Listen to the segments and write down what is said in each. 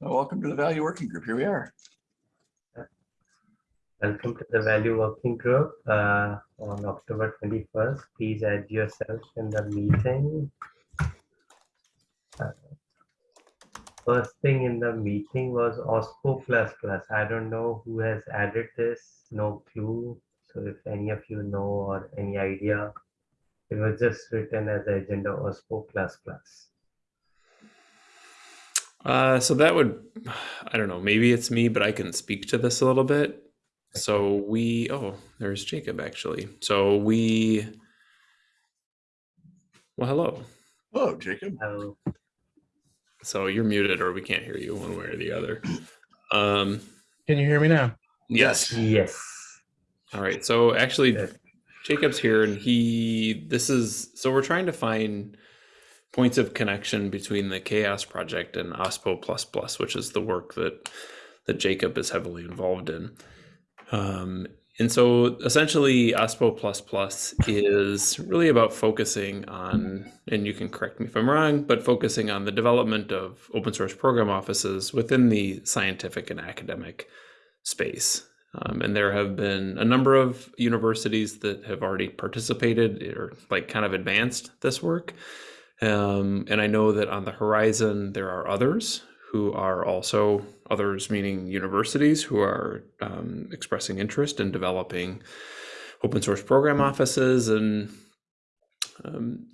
Well, Welcome to the Value Working Group. Here we are. Welcome to the Value Working Group uh, on October 21st. Please add yourself in the meeting. Uh, First thing in the meeting was OSPO++. I don't know who has added this, no clue. So if any of you know or any idea, it was just written as agenda OSPO++. Uh, so that would, I don't know, maybe it's me, but I can speak to this a little bit. So we, oh, there's Jacob actually. So we, well, hello. Hello, Jacob. I'll- So you're muted or we can't hear you one way or the other. Um, Can you hear me now? yes. Yes. All right. So actually, Yes. Jacob's here and he, this is, so we're trying to find points of connection between the CHAOSS Project and OSPO++, plus which is the work that, that Jacob is heavily involved in. Um, and so essentially OSPO++ plus is really about focusing on, and you can correct me if I'm wrong, but focusing on the development of open source program offices within the scientific and academic space. Um, and there have been a number of universities that have already participated or like kind of advanced this work. Um, and I know that on the horizon, there are others who are also others, meaning universities who are um, expressing interest in developing open source program offices. And um,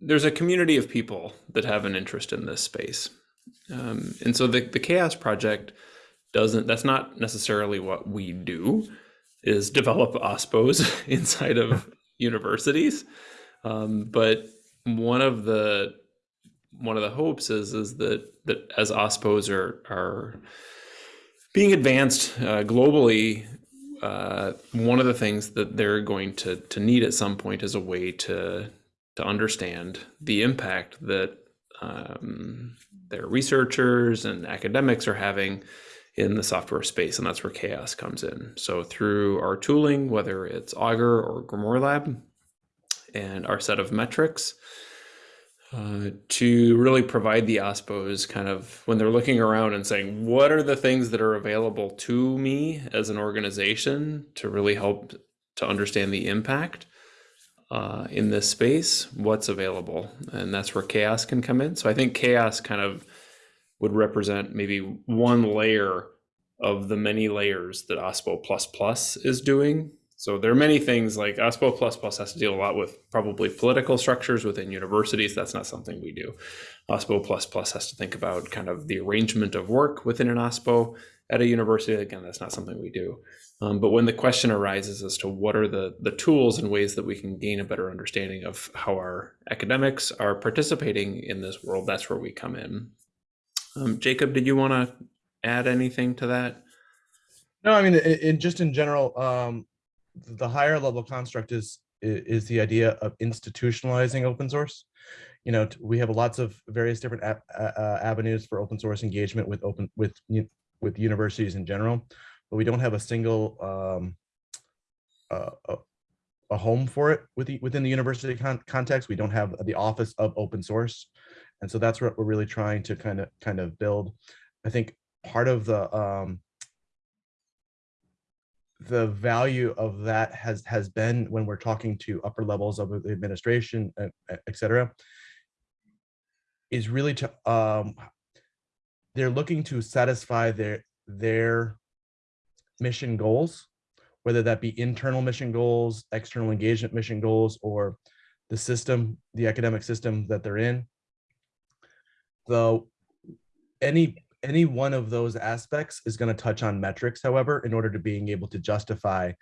there's a community of people that have an interest in this space. Um, and so the, the CHAOSS Project doesn't, that's not necessarily what we do, is develop OSPOs inside of universities. Um, but one of the one of the hopes is is that that as OSPOs are are being advanced uh, globally, uh, one of the things that they're going to to need at some point is a way to to understand the impact that um, their researchers and academics are having in the software space, and that's where CHAOSS comes in. So through our tooling, whether it's Augur or Grimoire Lab, and our set of metrics, uh, to really provide the OSPOs kind of when they're looking around and saying, what are the things that are available to me as an organization to really help to understand the impact uh, in this space? What's available? And that's where CHAOSS can come in. So I think CHAOSS kind of would represent maybe one layer of the many layers that OSPO is doing so there are many things like OSPO++ plus has to deal a lot with probably political structures within universities. That's not something we do. OSPO++ plus has to think about kind of the arrangement of work within an OSPO at a university. Again, that's not something we do. Um, but when the question arises as to what are the, the tools and ways that we can gain a better understanding of how our academics are participating in this world, that's where we come in. Um, Jacob, did you want to add anything to that? No, I mean, in, in just in general, um, the higher level construct is is the idea of institutionalizing open source. You know, we have lots of various different avenues for open source engagement with open with with universities in general, but we don't have a single um, uh, a, home for it with within the university con- context. We don't have the office of open source, and so that's what we're really trying to kind of kind of build. I think part of the um, the value of that has has been when we're talking to upper levels of the administration, uh, et cetera, is really to um, they're looking to satisfy their their mission goals, whether that be internal mission goals, external engagement mission goals, or the system, the academic system that they're in. Though any any one of those aspects is going to touch on metrics, however, in order to being able to justify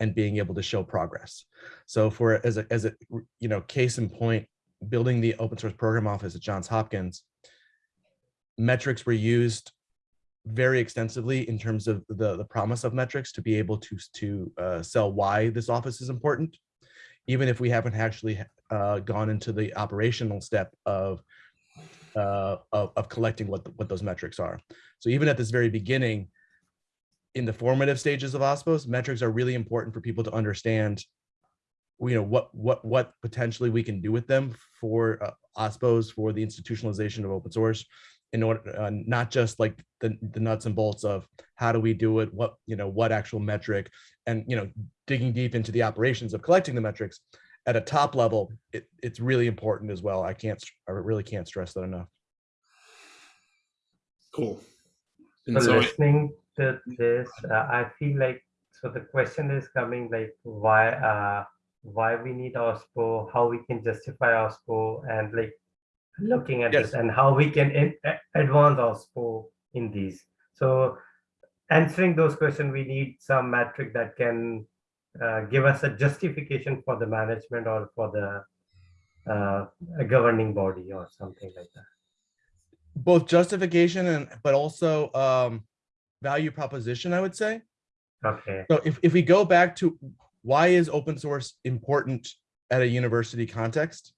and being able to show progress. So for as a as a you know case in point, building the open source program office at Johns Hopkins, metrics were used very extensively in terms of the the promise of metrics to be able to to uh, sell why this office is important, even if we haven't actually uh, gone into the operational step of uh, of, of collecting what, the, what those metrics are. So even at this very beginning, in the formative stages of OSPOS, metrics are really important for people to understand, you know, what what what potentially we can do with them for uh, OSPOS, for the institutionalization of open source, in order, uh, not just like the, the nuts and bolts of how do we do it, what, you know, what actual metric, and, you know, digging deep into the operations of collecting the metrics at a top level, it, it's really important as well. I can't, I really can't stress that enough. Cool. So And so, listening to this, uh, I feel like, so the question is coming like why, uh, why we need OSPO, how we can justify OSPO and like looking at Yes. this and how we can in- advance OSPO in these. So answering those questions, we need some metric that can uh, give us a justification for the management or for the uh, a governing body or something like that. Both justification and, but also, um, value proposition, I would say. Okay, So if, if we go back to why is open source important at a university context?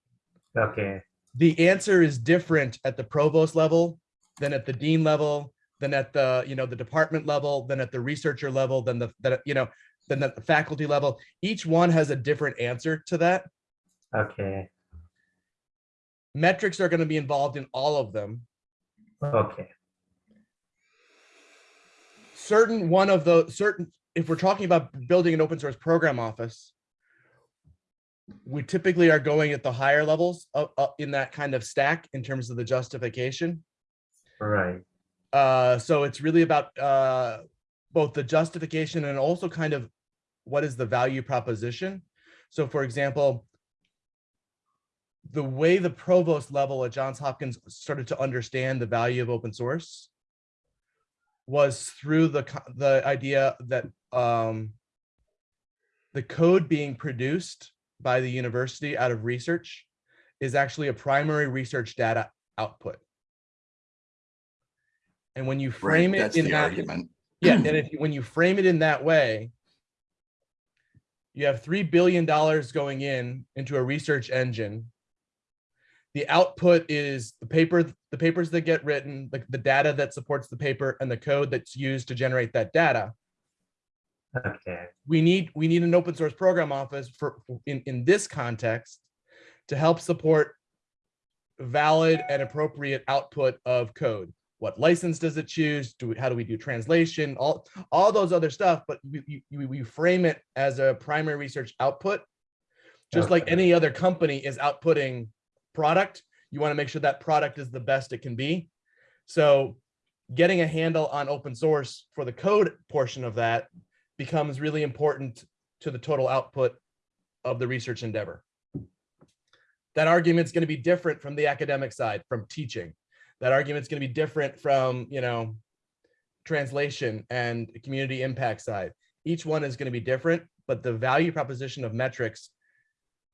okay, The answer is different at the provost level than at the dean level, than at the, you know, the department level, than at the researcher level, than the, that, you know, than at the faculty level. Each one has a different answer to that. okay, Metrics are going to be involved in all of them. okay. certain one of the certain, if we're talking about building an open source program office, we typically are going at the higher levels of, uh, in that kind of stack in terms of the justification. Right. Uh, so it's really about uh, both the justification and also kind of what is the value proposition. So for example, the way the provost level at Johns Hopkins started to understand the value of open source was through the, the idea that um, the code being produced by the university out of research is actually a primary research data output. And when you Right, frame it in that, argument. Yeah, and if, you- when you frame it in that way, you have three billion dollars going in into a research engine. The output is the paper, the papers that get written, the, the data that supports the paper and the code that's used to generate that data. Okay. We need, we need an open source program office for, in, in this context to help support valid and appropriate output of code. What license does it choose? Do we, how do we do translation? All, all those other stuff, but we, we, we frame it as a primary research output. Just like any other company is outputting product, you want to make sure that product is the best it can be. So getting a handle on open source for the code portion of that becomes really important to the total output of the research endeavor. That argument's going to be different from the academic side, from teaching. That argument's going to be different from, you know, translation and community impact side. Each one is going to be different, but the value proposition of metrics,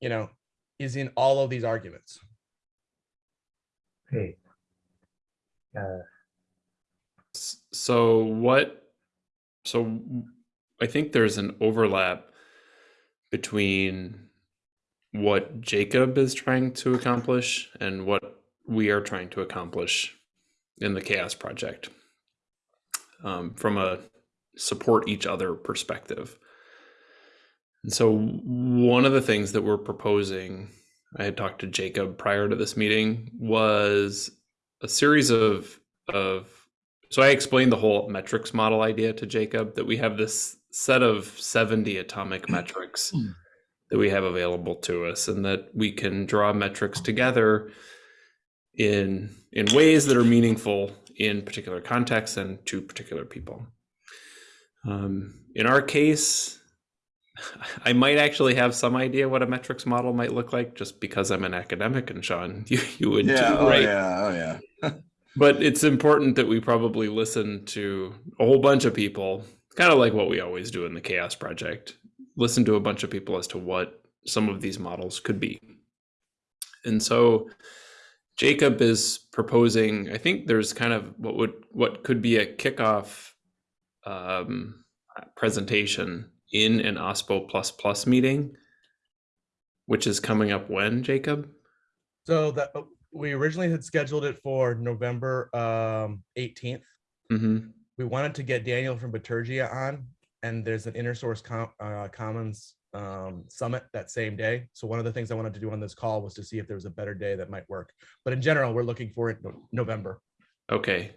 you know, is in all of these arguments. Great. Uh, so what, so I think there's an overlap between what Jacob is trying to accomplish and what we are trying to accomplish in the CHAOSS Project um, from a support each other perspective. And so, one of the things that we're proposing, I had talked to Jacob prior to this meeting, was a series of of. So I explained the whole metrics model idea to Jacob that we have this set of 70 atomic metrics that we have available to us and that we can draw metrics together in in ways that are meaningful in particular contexts and to particular people. Um, in our case, I might actually have some idea what a metrics model might look like just because I'm an academic and Sean, you, you would Yeah, too, oh right? yeah, oh yeah. But it's important that we probably listen to a whole bunch of people, kind of like what we always do in the CHAOSS Project. Listen to a bunch of people as to what some of these models could be. And so Jacob is proposing, I think there's kind of what would what could be a kickoff um, presentation in an OSPO plus plus meeting, which is coming up when, Jacob? So that we originally had scheduled it for November um, 18th. hmm we wanted to get Daniel from Bitergia on, and there's an inner source com- uh, commons um, summit that same day. So one of the things I wanted to do on this call was to see if there was a better day that might work. But in general, we're looking for it no- November. Okay.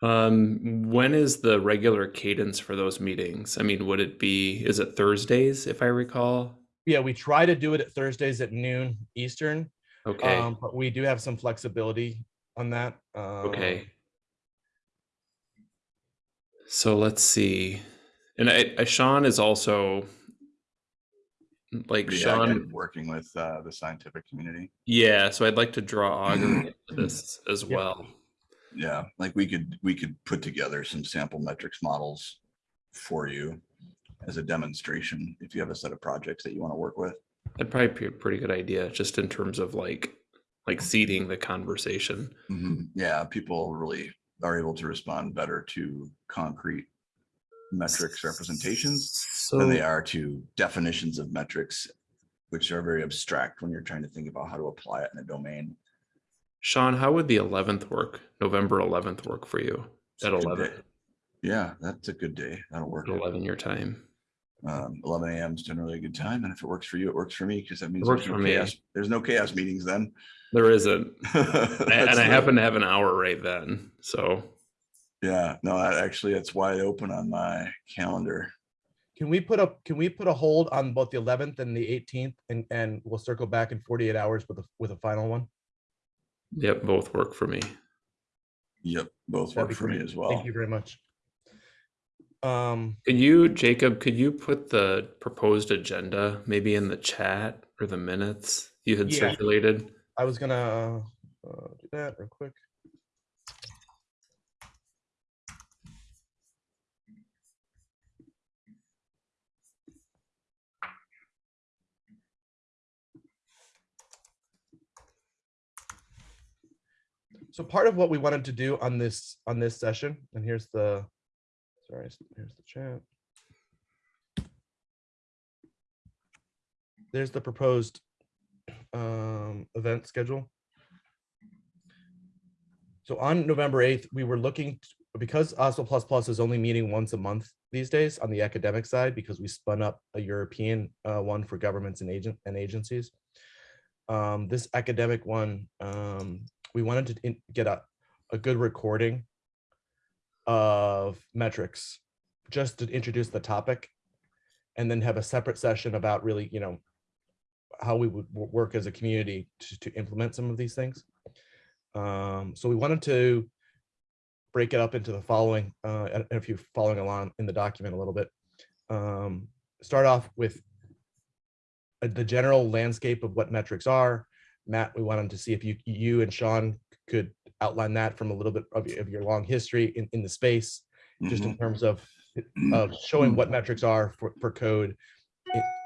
Um, when is the regular cadence for those meetings? I mean, would it be, is it Thursdays, if I recall? Yeah, we try to do it at Thursdays at noon Eastern, Okay, um, but we do have some flexibility on that. okay. um, So let's see. And I, I Sean is also like Yeah, Sean, Working with uh, the scientific community. yeah, so I'd like to draw Augur into this as Yep. well. Yeah, like we could, we could put together some sample metrics models for you as a demonstration if you have a set of projects that you want to work with. That'd probably be a pretty good idea, just in terms of like like seeding the conversation. Mhm. Yeah, people really are able to respond better to concrete metrics representations So than they are to definitions of metrics, which are very abstract when you're trying to think about how to apply it in a domain. Sean, how would the 11th work? November 11th work for you at 11. Yeah, that's a good day. That'll work. at 11 your time? Um, eleven AM is generally a good time, and if it works for you, it works for me, because that means works there's no for me. chaos. There's no CHAOSS meetings then. There isn't, and That's I happen to have an hour right then. So Yeah, no, I- actually, it's wide open on my calendar. Can we put a, can we put a hold on both the eleventh and the eighteenth and, and we'll circle back in forty-eight hours with a, with a final one? yep, both work for me. Yep, both That'd work be for me as well. Thank you very much. Um, Could you, Jacob, could you put the proposed agenda maybe in the chat or the minutes you had Yeah. circulated? I was gonna, uh, do that real quick. So part of what we wanted to do on this, on this session, and here's the, sorry, here's the chat. There's the proposed um, event schedule. So on November 8th, we were looking, t- because OSPO Plus Plus is only meeting once a month these days on the academic side, because we spun up a European uh, one for governments and agent and agencies. Um, This academic one, um, we wanted to get a, a good recording of metrics, just to introduce the topic. And then have a separate session about really, you know, how we would work as a community to, to implement some of these things. Um, so we wanted to break it up into the following, uh, if you're following along in the document a little bit. Um, start off with uh, the general landscape of what metrics are. Matt, we wanted to see if you, you and Sean could outline that from a little bit of, your- of your long history in, in the space, just in Mhm. terms of, of showing what metrics are for, for code,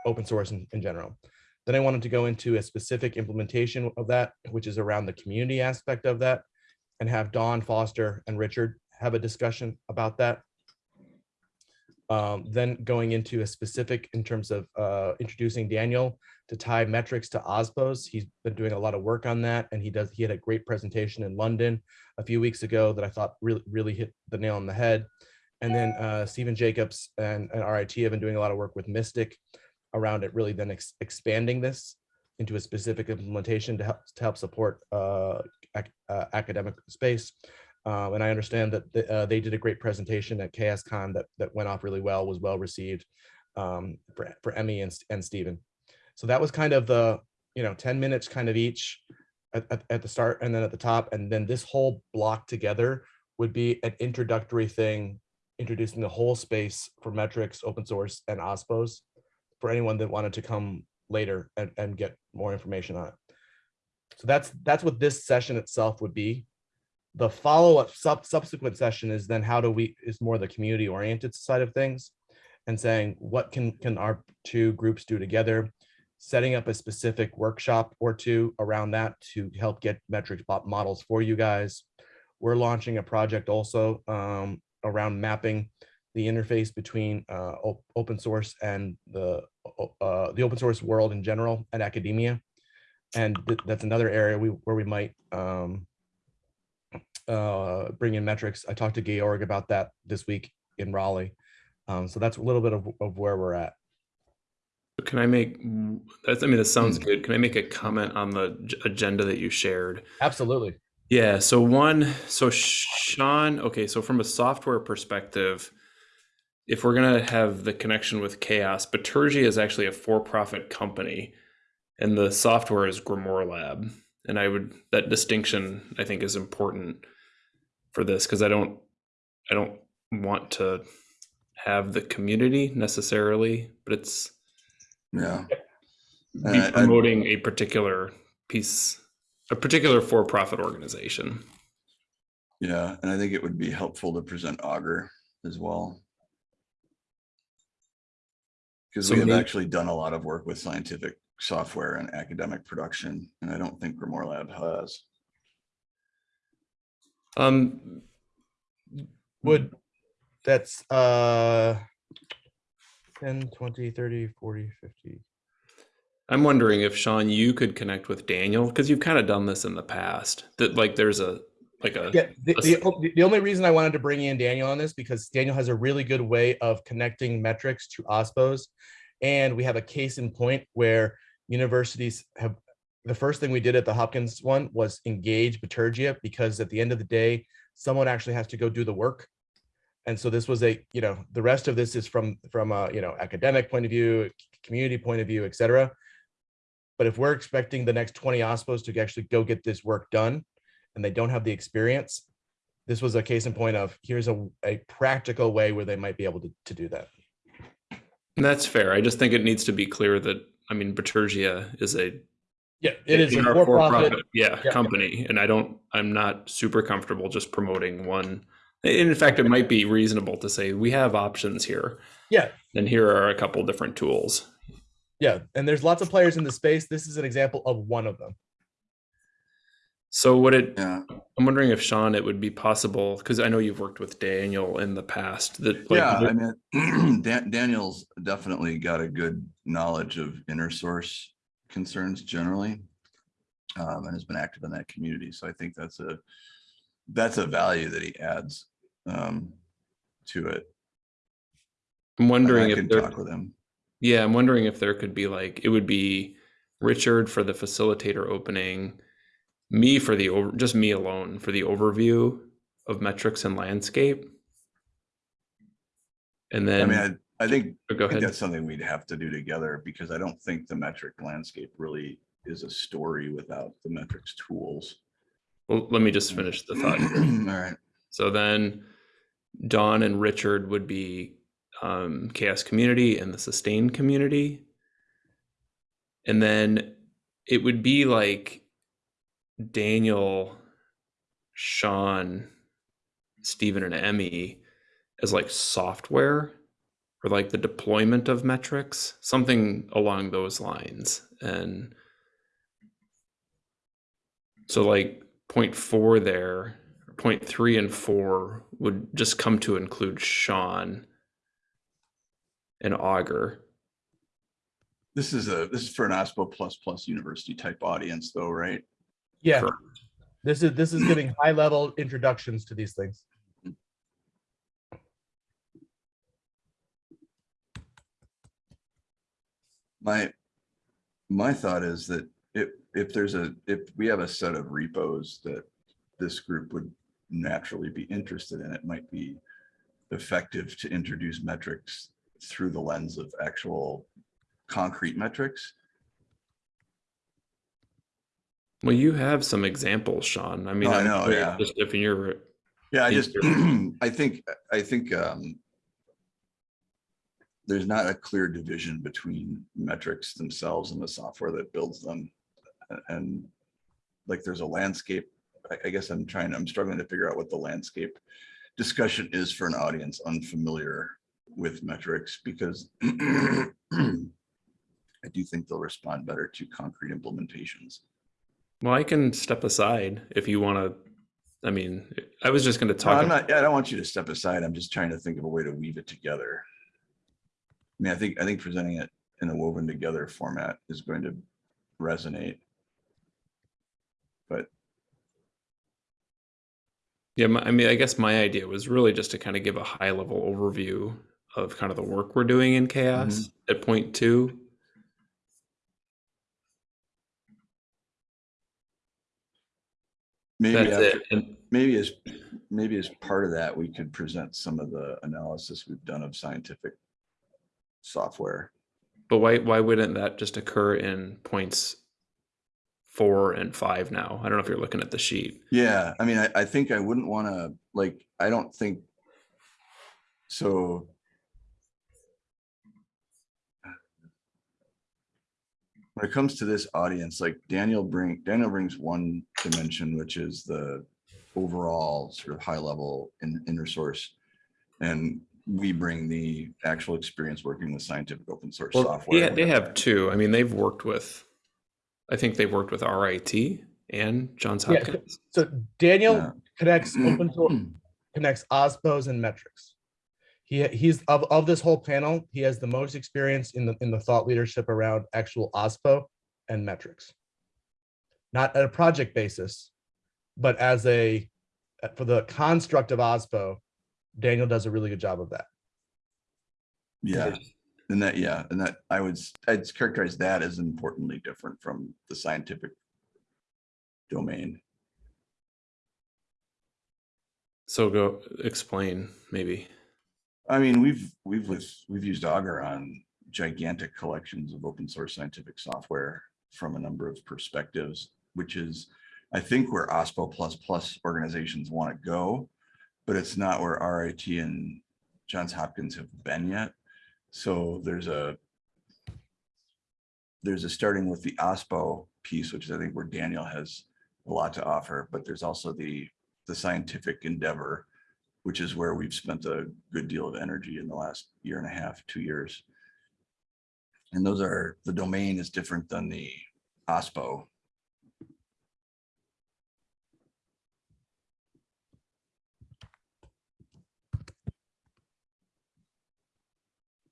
open source in, in general. Then I wanted to go into a specific implementation of that, which is around the community aspect of that, and have Dawn Foster and Richard have a discussion about that. Um, then going into a specific in terms of uh, introducing Daniel to tie metrics to OSPOS. He's been doing a lot of work on that, and he does. He had a great presentation in London a few weeks ago that I thought really really hit the nail on the head. And then uh, Stephen Jacobs and, and RIT have been doing a lot of work with Mystic around it, really then ex- expanding this into a specific implementation to help to help support uh, ac- uh, academic space. Um, and I understand that th- uh, they did a great presentation at CHAOSScon that that went off really well, was well received um, for for Emmy and and Stephen. So that was kind of the you know 10 minutes kind of each at, at, at the start and then at the top, and then this whole block together would be an introductory thing, introducing the whole space for metrics, open source, and OSPOS for anyone that wanted to come later and, and get more information on it. So that's that's what this session itself would be. The follow-up sub subsequent session is then how do we is more the community oriented side of things and saying what can can our two groups do together, setting up a specific workshop or two around that to help get metrics models for you guys. We're launching a project also um, around mapping the interface between uh, op- open source and the uh, the open source world in general and academia. And th- that's another area we where we might um, uh, bring in metrics. I talked to Georg about that this week in Raleigh. Um, so that's a little bit of, of where we're at. Can I make that's I mean that sounds Hmm. good. Can I make a comment on the agenda that you shared? Absolutely. Yeah, so one, so Sean, okay, so from a software perspective, if we're gonna have the connection with CHAOSS, Bitergia is actually a for-profit company, and the software is Grimoire Lab. And I would that distinction I think is important for this because I don't I don't want to have the community necessarily, but it's Yeah. be I- I- promoting a particular piece, a particular for-profit organization. Yeah, and I think it would be helpful to present Augur as well. Because So we have may- actually done a lot of work with scientific software and academic production, and I don't think Grimoire Lab has. Um, Would, that's, uh, 10, 20, 30, 40, 50. I'm wondering if Sean, you could connect with Daniel because you've kind of done this in the past. That like there's a like a Yeah, the, a the, s- o- the- the only reason I wanted to bring in Daniel on this because Daniel has a really good way of connecting metrics to OSPOs. And we have a case in point where universities have, the first thing we did at the Hopkins one was engage Bitergia because at the end of the day, someone actually has to go do the work. And so this was a, you know, the rest of this is from, from a, you know, academic point of view, community point of view, et cetera. But if we're expecting the next 20 OSPOs to actually go get this work done, and they don't have the experience, this was a case in point of here's a, a practical way where they might be able to, to do that. that's fair. I just think it needs to be clear that I mean Bitergia is a Yeah, it is a are for-profit. yeah, Yeah. company, and I don't I'm not super comfortable just promoting one. And in fact, it might be reasonable to say we have options here, Yeah, and here are a couple different tools. yeah. And there's lots of players in the space. This is an example of one of them. So would it? Yeah, I'm wondering if Sean, it would be possible because I know you've worked with Daniel in the past. That like, yeah, would- I mean, Dan- Daniel's definitely got a good knowledge of inner source concerns generally. Um, and has been active in that community, so I think that's a, that's a value that he adds, um, to it. I'm wondering if there, talk with him. yeah, I'm wondering if there could be like it would be Richard for the facilitator opening, me for the over, just me alone for the overview of metrics and landscape, and then I mean, I, I think oh, go I think ahead. that's something we'd have to do together because I don't think the metric landscape really is a story without the metrics tools. Well, let me just finish the thought. All right. So then Dawn and Richard would be um, CHAOSS community and the sustained community. And then it would be like Daniel, Sean, Stephen, and Emmy as like software or like the deployment of metrics, something along those lines. And so like point four there, point three and four would just come to include Sean and Augur. This is a, this is for an OSPO plus plus university type audience though, right? Yeah, Correct. this is this is giving high level introductions to these things. My, my thought is that if, if there's a, if we have a set of repos that this group would naturally be interested in, it might be effective to introduce metrics through the lens of actual concrete metrics. Well, you have some examples, Sean. I mean, Oh, I know, yeah. Just if you're, Yeah, I just, I think, I think, um, there's not a clear division between metrics themselves and the software that builds them. And like, there's a landscape, I, I guess I'm trying, I'm struggling to figure out what the landscape discussion is for an audience unfamiliar with metrics, because I do think they'll respond better to concrete implementations. Well, I can step aside if you want to. I mean, I was just going to No, talk. I'm about- not, I don't want you to step aside. I'm just trying to think of a way to weave it together. I mean, I think, I think presenting it in a woven together format is going to resonate. But Yeah, my, I mean, I guess my idea was really just to kind of give a high level overview of kind of the work we're doing in CHAOSS mm-hmm. at point two. Maybe, That's after-. And maybe as, maybe as part of that, we could present some of the analysis we've done of scientific software. but why why wouldn't that just occur in points four and five now? I don't know if you're looking at the sheet. Yeah, I mean, I, I think I wouldn't want to, like, I don't think. So. When it comes to this audience, like Daniel bring, Daniel brings one dimension, which is the overall sort of high level in inner source. And we bring the actual experience working with scientific open source Well, software. yeah, they have two. I mean, they've worked with. I think they've worked with RIT and Johns Yeah, Hopkins. So Daniel Yeah. connects open source, connects OSPOs and metrics. He, he's of, of this whole panel, he has the most experience in the, in the thought leadership around actual OSPO and metrics. Not at a project basis, but as a, for the construct of OSPO, Daniel does a really good job of that. Yeah, and that, yeah, and that, I would, I'd characterize that as importantly different from the scientific domain. So go explain maybe. I mean, we've, we've, we've used Augur on gigantic collections of open source scientific software from a number of perspectives, which is, I think where OSPO plus plus organizations want to go, but it's not where RIT and Johns Hopkins have been yet. So there's a there's a starting with the OSPO piece, which is I think where Daniel has a lot to offer, but there's also the the scientific endeavor, which is where we've spent a good deal of energy in the last year and a half, two years. And those are, the domain is different than the OSPO.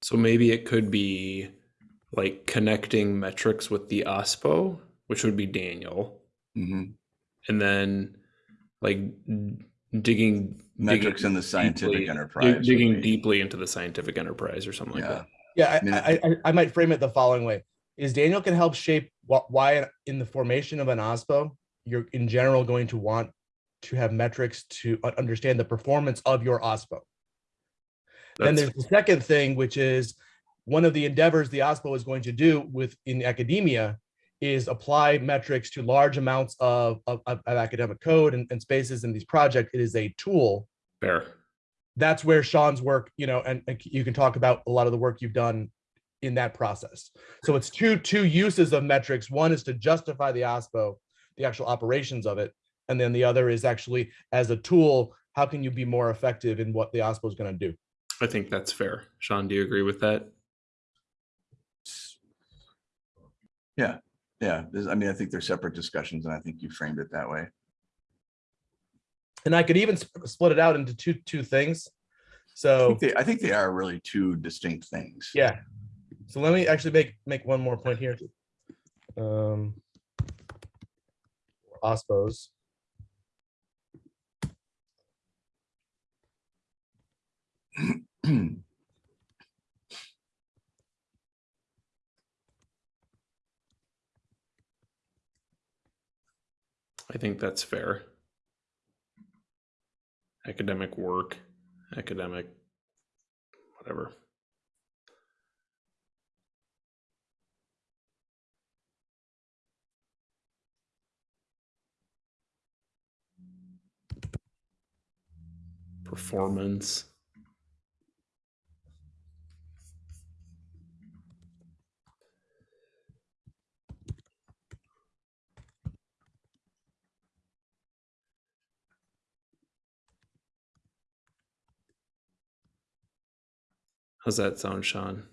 So maybe it could be like connecting metrics with the OSPO, which would be Daniel, Mhm. and then like digging Metrics in the scientific deeply- enterprise. would digging be- deeply into the scientific enterprise or something like that. Yeah, I mean, I, I, I, I might frame it the following way. Is Daniel can help shape why in the formation of an OSPO, you're in general going to want to have metrics to understand the performance of your OSPO. Then there's the second thing, which is one of the endeavors the OSPO is going to do with in academia is apply metrics to large amounts of, of, of academic code and, and spaces in these projects. It is a tool fair. that's where Sean's work, you know, and, and you can talk about a lot of the work you've done in that process. So it's two two uses of metrics. One is to justify the OSPO, the actual operations of it, and then the other is actually as a tool. How can you be more effective in what the OSPO is going to do? I think that's fair. Sean, do you agree with that? yeah, yeah. There's- I mean, I think they're separate discussions and I think you framed it that way. And I could even sp- split it out into two two things. I So think they, I think they are really two distinct things. yeah. So let me actually make make one more point here. Um, OSPOs. I think that's fair. Academic work, academic, whatever. Performance. How's that sound, Sean?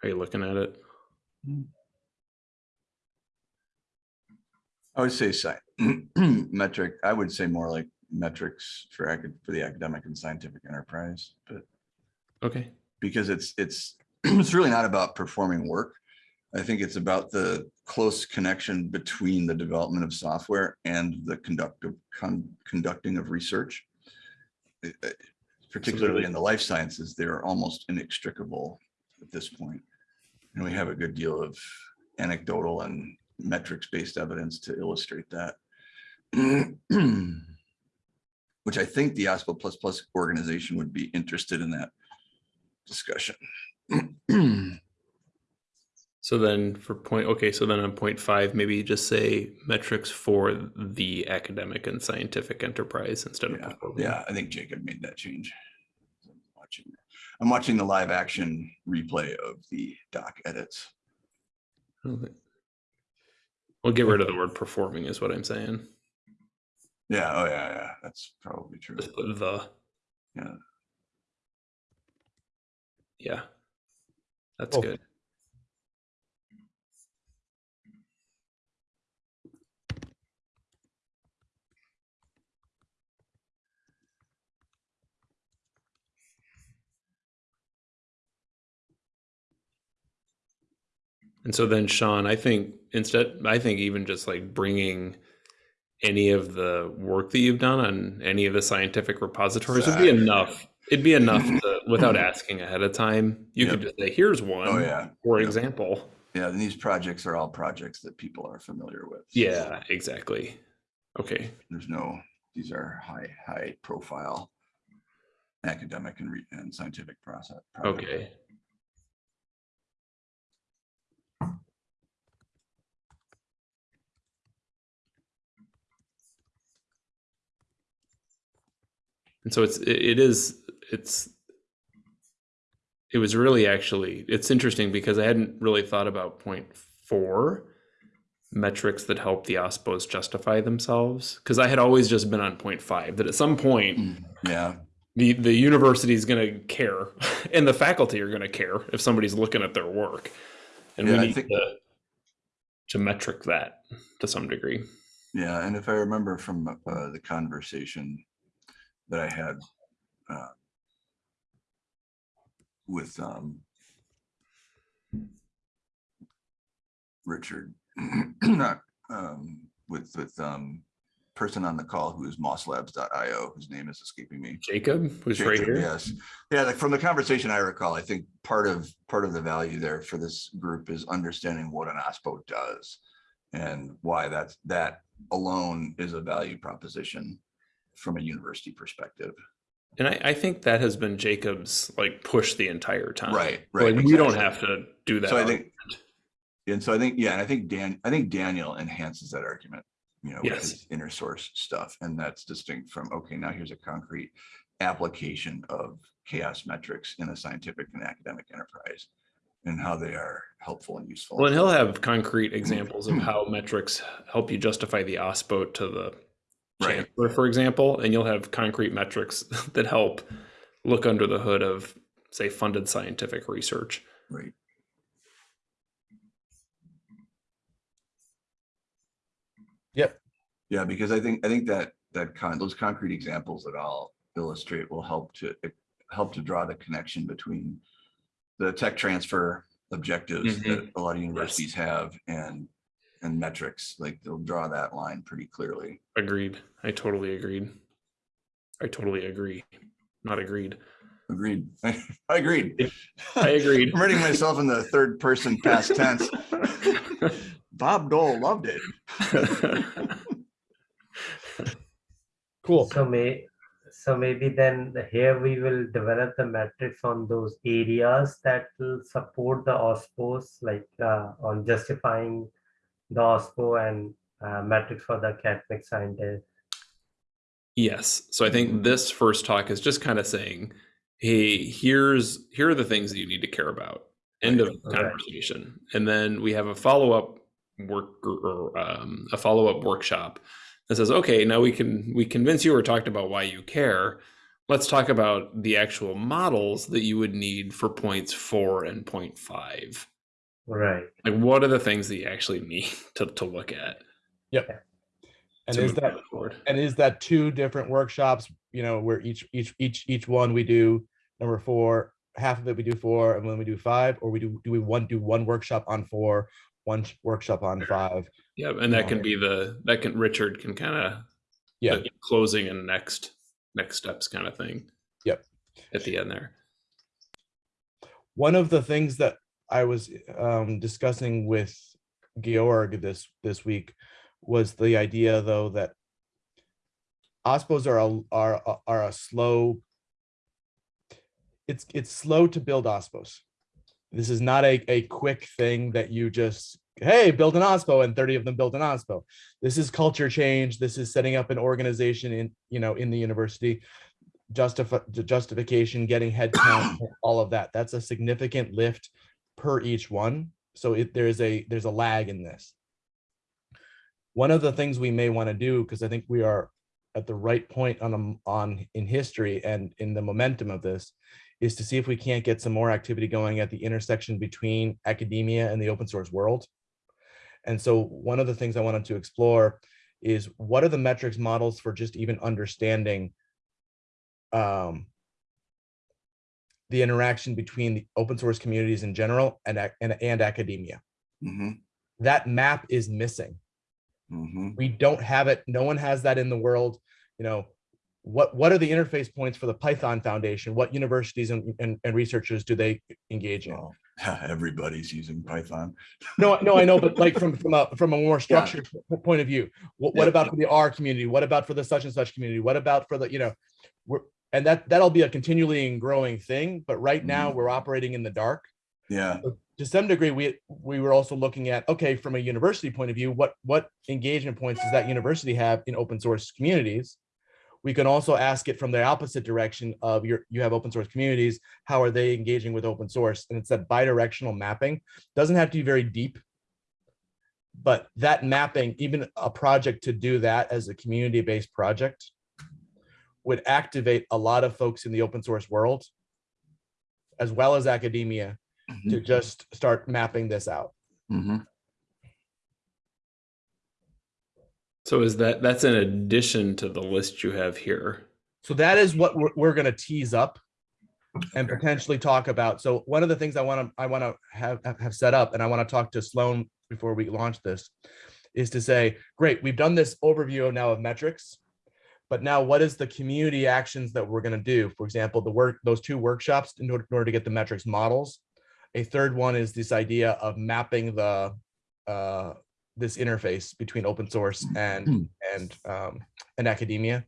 Are you looking at it? I would say metric, I would say more like metrics for acad, for the academic and scientific enterprise, but Okay. because it's, it's, it's really not about performing work. I think it's about the close connection between the development of software and the conductive, con- conducting of research. Particularly in the life sciences, they're almost inextricable at this point. And we have a good deal of anecdotal and metrics-based evidence to illustrate that. Which I think the OSPO plus plus organization would be interested in that discussion. So then for point, okay, so then on point five, maybe just say metrics for the academic and scientific enterprise instead of. Yeah, performing. yeah, I think Jacob made that change. I'm watching- I'm watching the live action replay of the doc edits. Okay. We'll get rid of the word performing is what I'm saying. Yeah, oh yeah, yeah, that's probably true. Just the. Yeah. Yeah. That's Cool. good. And so then Sean, I think instead, I think even just like bringing any of the work that you've done on any of the scientific repositories would be enough. It'd be enough to, without asking ahead of time. You could just say, here's one, Oh, yeah, for Yep. example. yeah, and these projects are all projects that people are familiar with. Yeah, exactly. Okay. There's no, these are high, high profile academic and re- and scientific process. projects. Okay. And so it's it, is it's it was really actually it's interesting because I hadn't really thought about point four metrics that help the OSPOs justify themselves. Because I had always just been on point five that at some point Mm, Yeah, the the university is going to care and the faculty are going to care if somebody's looking at their work. And Yeah, we I need think- to to metric that to some degree. Yeah, and if I remember from uh, the conversation that I had uh, with um, Richard, not um, with with um, person on the call who is mosslabs.io, whose name is escaping me. jacob who's right here Yes. Yeah, like from the conversation I recall, I think part of, part of the value there for this group is understanding what an OSPO does. And why that's, that alone is a value proposition from a university perspective. and I, I think that has been jacob's like push the entire time Right, right, like we don't have to do that So I think, and so I think, yeah, and I think Dan, I think Daniel enhances that argument, you know, with his inner source stuff. And that's distinct from, okay, now here's a concrete application of CHAOSS metrics in a scientific and academic enterprise and how they are helpful and useful. well and he'll have concrete mm-hmm. examples of how metrics help you justify the ospo to the Right. chancellor, for example, and you'll have concrete metrics that help look under the hood of, say, funded scientific research. Right. Yep. Yeah, because I think, I think that, that con, those concrete examples that I'll illustrate will help to, help to draw the connection between the tech transfer objectives Mhm. that a lot of universities have and, and metrics, like they'll draw that line pretty clearly. Agreed. I totally agreed. I totally agree. Not agreed. Agreed. I agreed. I agreed. I'm writing myself in the third person past tense. Bob Dole loved it. Cool. So may, so maybe then here we will develop the metrics on those areas that will support the OSPOs, like uh, on justifying the OSPO and uh, metrics for the academic scientist. Yes. So I think this first talk is just kind of saying, hey, here's here are the things that you need to care about. End of Right. conversation. And then we have a follow-up work or um, a follow-up workshop that says, okay, now we can we convince you or talked about why you care. Let's talk about the actual models that you would need for points four and point five. Right. Like what are the things that you actually need to, to look at? Yep. And is that forward? and is that two different workshops, you know, where each each each each one we do number four, half of it we do four, and then we do five, or we do do we one do one workshop on four, one workshop on five? Yeah, and that can um, be the that can Richard can kind of Yeah. closing and next next steps kind of thing. Yep. At the end there. One of the things that I was um, discussing with Georg this this week was the idea, though, that OSPOs are a, are, are a slow. It's, it's slow to build OSPOs. This is not a, a quick thing that you just, hey, build an OSPO and 30 of them built an OSPO. This is culture change. This is setting up an organization in, you know, in the university. Justify, justification, getting headcount, all of that. That's a significant lift per each one. So it, there's a, there's a lag in this. One of the things we may want to do, because I think we are at the right point on, on, in history and in the momentum of this, is to see if we can't get some more activity going at the intersection between academia and the open source world. And so one of the things I wanted to explore is what are the metrics models for just even understanding um, the interaction between the open source communities in general and, and, and academia. Mhm, That map is missing. mhm. We don't have it. No one has that in the world. You know, what, what are the interface points for the Python Foundation? What universities and, and, and researchers do they engage in? Everybody's using Python. No, no, I know, but like from, from a, from a more structured p- point of view, what, what Yeah. about for the R community? What about for the such and such community? What about for the, you know, we're, and that, that'll be a continually and growing thing, but right now Mhm. we're operating in the dark. Yeah, to some degree, we, we were also looking at, okay, from a university point of view, what, what engagement points does that university have in open source communities? We can also ask it from the opposite direction of your, you have open source communities, how are they engaging with open source? And it's that bidirectional mapping, doesn't have to be very deep. But that mapping, even a project to do that as a community-based project would activate a lot of folks in the open source world as well as academia to just start mapping this out. mhm. So is that that's in addition to the list you have here? So that is what we're, we're gonna tease up and Okay. potentially talk about. So one of the things I want to, I want to have, have- have set up, and I want to talk to Sloan before we launch this, is to say, great, we've done this overview now of metrics. But now what is the community actions that we're gonna do? For example, the work, those two workshops in order, in order to get the metrics models. A third one is this idea of mapping the, uh, this interface between open source and, and, um, and academia.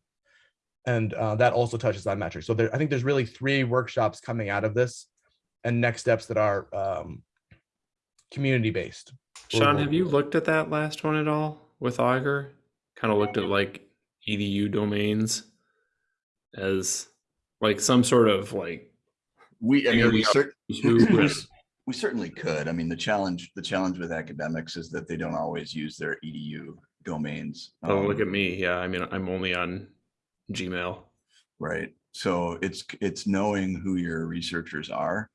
And uh, that also touches on metrics. So there, I think there's really three workshops coming out of this and next steps that are um, community-based. Sean, have you looked at that last one at all with Augur? Kind of looked at like edu domains as like some sort of like We, I mean, we cer- we we certainly could. I mean, the challenge, the challenge with academics is that they don't always use their edu domains. oh look um, at me. Yeah, I mean I'm only on Gmail. Right. So it's, it's knowing who your researchers are.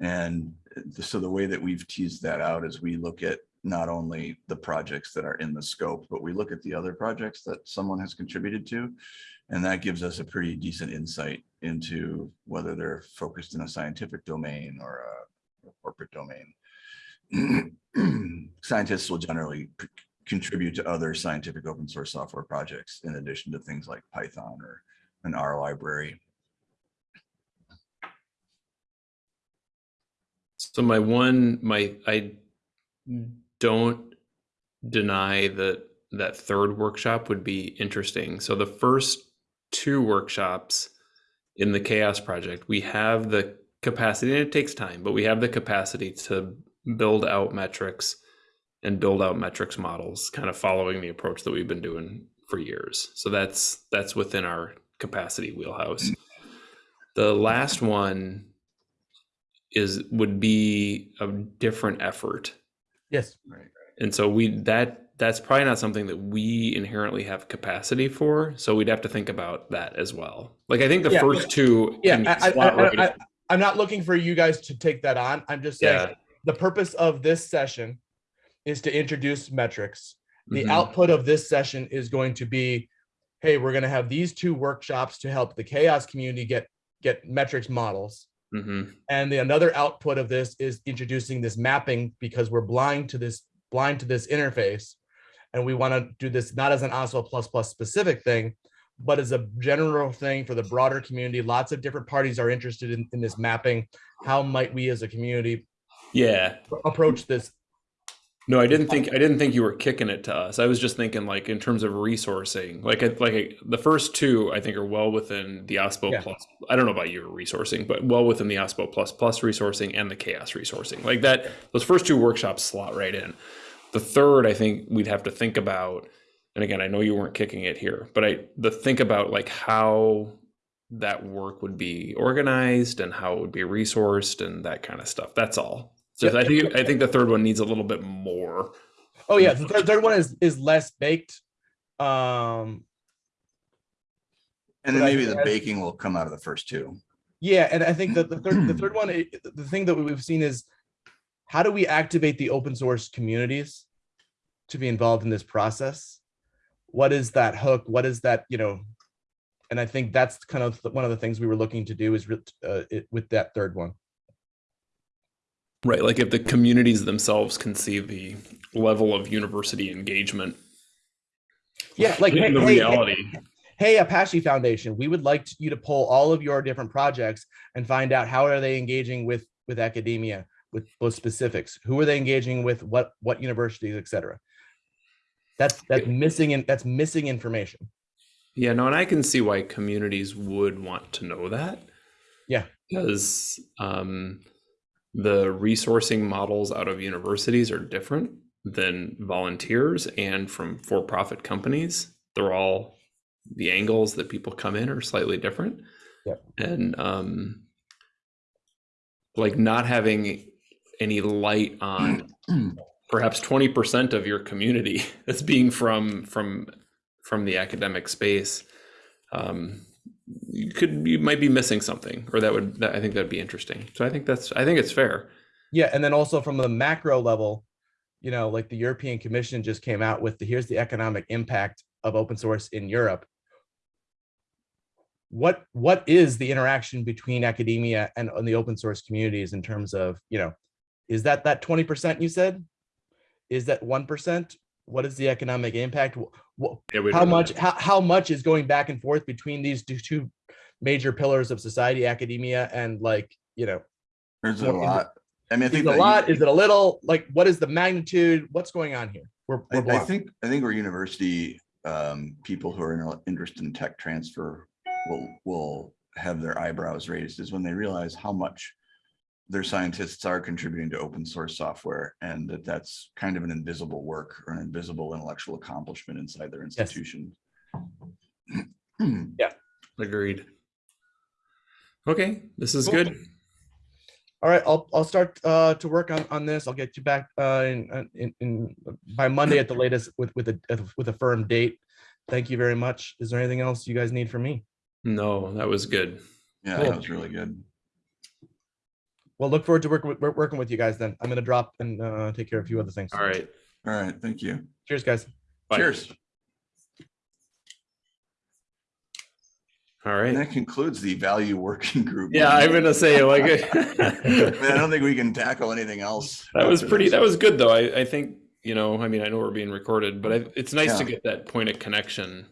And the- so the way that we've teased that out is we look at not only the projects that are in the scope, but we look at the other projects that someone has contributed to. And that gives us a pretty decent insight into whether they're focused in a scientific domain or a corporate domain. Scientists will generally contribute to other scientific open source software projects in addition to things like Python or an R library. So my one, my I don't deny that that third workshop would be interesting. So the first two workshops in the CHAOSS project, we have the capacity, and it takes time, but we have the capacity to build out metrics and build out metrics models, kind of following the approach that we've been doing for years. So that's that's within our capacity wheelhouse. The last one is would be a different effort Yes. Right. and so we that that's probably not something that we inherently have capacity for so we'd have to think about that as well like i think the Yeah. first two Yeah, can I, slot I, right I, I, I'm not looking for you guys to take that on. I'm just saying, yeah the purpose of this session is to introduce metrics. The Mhm. output of this session is going to be, hey, we're gonna have these two workshops to help the CHAOSS community get, get metrics models. Mhm. And the another output of this is introducing this mapping because we're blind to this, blind to this interface. And we want to do this not as an OSPO plus plus specific thing, but as a general thing for the broader community. Lots of different parties are interested in, in this mapping. How might we as a community yeah approach this No, I didn't think I didn't think you were kicking it to us. I was just thinking like in terms of resourcing. Like like the first two I think are well within the OSPO Yeah. plus. I don't know about your resourcing, but well within the OSPO plus plus resourcing and the CHAOSS resourcing. Like that those first two workshops slot right in. The third I think we'd have to think about and again, I know you weren't kicking it here, but I the think about like how that work would be organized and how it would be resourced and that kind of stuff. That's all. So Yep. I think I think the third one needs a little bit more. Oh yeah, the third, third one is is less baked. Um, And then maybe the as- baking will come out of the first two. yeah, and I think that the third the third one, the thing that we've seen is how do we activate the open source communities to be involved in this process? What is that hook? What is that, you know? And I think that's kind of one of the things we were looking to do is uh, it, with that third one. Right. Like if the communities themselves can see the level of university engagement. Yeah, like in hey, the hey, hey, reality. hey apache foundation we would like you to pull all of your different projects and find out how are they engaging with with academia with those specifics who are they engaging with what what universities etc that's that's missing in that's missing information Yeah, no, and I can see why communities would want to know that. Yeah. Because um, the resourcing models out of universities are different than volunteers and from for profit companies. They're all the angles that people come in are slightly different. Yep. And um, like not having any light on perhaps 20% of your community that's being from from from the academic space um you could you might be missing something or that would that, i think that'd be interesting. So i think that's i think it's fair. Yeah and then also from the macro level you know like the european commission just came out with the here's the economic impact of open source in europe. What what is the interaction between academia and, and the open source communities in terms of you know is that that 20% you said? Is that 1% what is the economic impact? Wh- wh- Yeah, how much how, how much is going back and forth between these two, two major pillars of society academia and like you know There's a Well, is it- lot. I mean, I think it a that you- lot? Is it a little? Like what is the magnitude? What's going on here? We're, I, we're I blocked. think, I think where university, um, people who are interested in tech transfer will, will have their eyebrows raised is when they realize how much their scientists are contributing to open source software and that that's kind of an invisible work or an invisible intellectual accomplishment inside their institution. Yes. Yeah. Agreed okay this is Cool. good all right i'll i'll start uh to work on on this i'll get you back uh in in, in by monday at the latest with with a with a firm date thank you very much is there anything else you guys need from me no that was good Yeah, Cool. that was really good. Well look forward to working with working with you guys then i'm gonna drop and uh take care of a few other things all right All right, thank you. cheers guys Bye. Cheers. All right. And that concludes the value working group. yeah i'm gonna say like I I don't think we can tackle anything else. that was pretty this. that was good though i i think you know i mean i know we're being recorded but I, it's nice to get that point of connection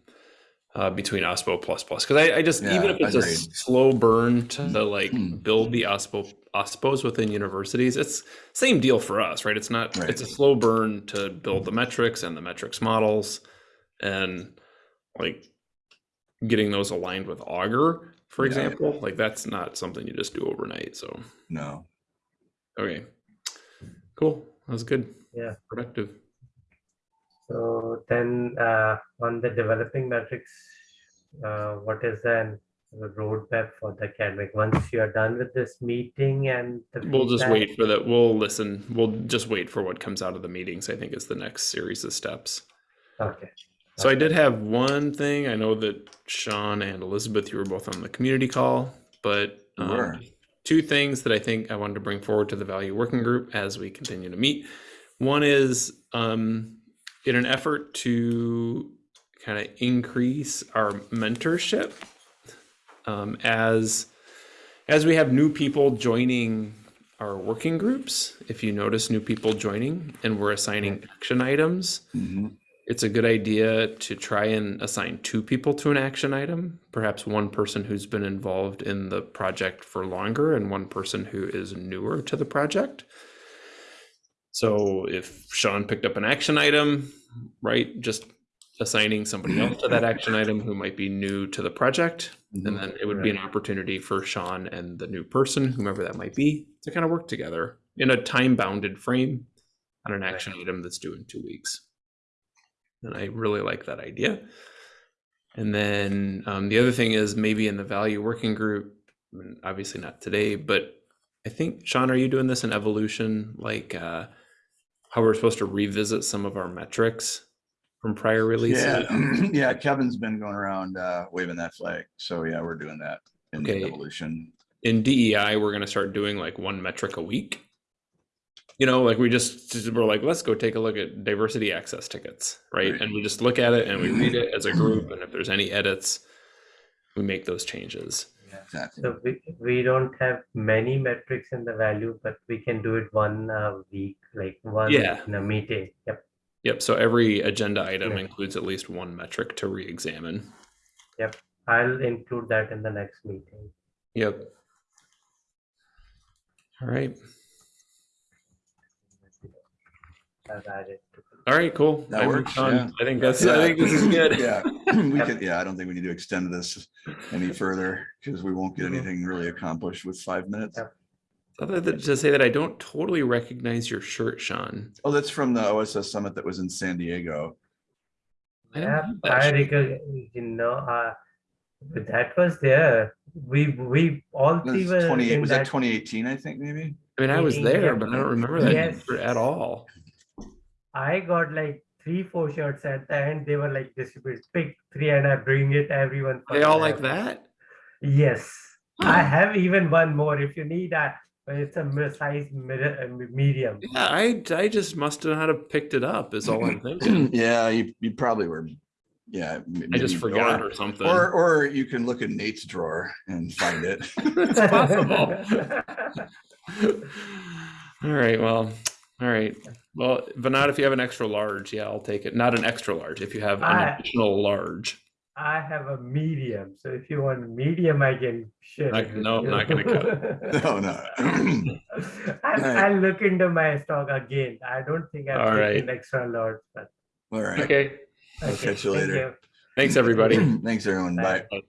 uh, between OSPO plus plus because I, I just even if it's a slow burn to like Mm. build the OSPO OSPOs within universities, it's same deal for us, right? It's not Right. it's a slow burn to build the metrics and the metrics models and like getting those aligned with Augur, for Yeah. example. Like that's not something you just do overnight. So No, okay. Cool. That was good. Yeah. Productive. So then uh, on the developing metrics, uh, what is then the roadmap for the academic? Once you are done with this meeting and the We'll just wait for that. We'll listen. We'll just wait for what comes out of the meetings, I think is the next series of steps. Okay. So I did have one thing. I know that Sean and Elizabeth, you were both on the community call, but um, were. two things that I think I wanted to bring forward to the value working group as we continue to meet. One is um, in an effort to kind of increase our mentorship um, as as we have new people joining our working groups. If you notice new people joining and we're assigning action items, Mhm. it's a good idea to try and assign two people to an action item, perhaps one person who's been involved in the project for longer and one person who is newer to the project. So if Sean picked up an action item, right, just assigning somebody else to that action item who might be new to the project, and then it would be an opportunity for Sean and the new person, whomever that might be, to kind of work together in a time bounded frame on an action item that's due in two weeks. And I really like that idea. And then um, the other thing is maybe in the value working group, obviously not today, but I think Sean, are you doing this in evolution? Like uh, how we're supposed to revisit some of our metrics from prior releases? Yeah, yeah, Kevin's been going around uh, waving that flag. So yeah, we're doing that in the Okay. evolution. in DEI, we're going to start doing like one metric a week. You know, like we just just- we're like, let's go take a look at diversity access tickets, right? Right. And we just look at it and we read it as a group, and if there's any edits, we make those changes. Exactly. So we, we don't have many metrics in the value, but we can do it one a week, like one Yeah. in a meeting. Yep. Yep. So every agenda item Yeah. includes at least one metric to re-examine. Yep. I'll include that in the next meeting. Yep. All right. I've added All right. Cool. That I works, yeah. I think that's. I think this is good. Yeah, we could, yeah, I don't think we need to extend this any further because we won't get anything really accomplished with five minutes. Other than to say that I don't totally recognize your shirt, Sean. Oh, that's from the OSS summit that was in San Diego. I Yeah, I shirt. recognize, you know, uh, but that was there. We, we all That three were Twenty, in was that that. twenty eighteen, I think, maybe? I mean, I was there, but I don't remember that Yes. at all. I got like three, four shirts at the end. They were like distributed. Pick three and I bring it everyone. They all like that. Yes, I have even one more if you need. Uh, it's a size mid- uh, me- medium. Yeah, I I just must have not have picked it up. Is all I'm thinking. Yeah, you, you probably were, yeah. I just forgot or- or something. Or, or you can look in Nate's drawer and find it. it's possible. all right. Well. All right. Well, but not if you have an extra large. Yeah, I'll take it. Not an extra large. If you have an I- additional large. I have a medium, so if you want medium, I can share. Not- it with no, not gonna cut No, no. I'll, Right. I'll look into my stock again. I don't think I've All taken right. extra large, but All right. Okay. I'll catch you thank later. Thanks, everybody. Thanks, everyone. Bye. Bye.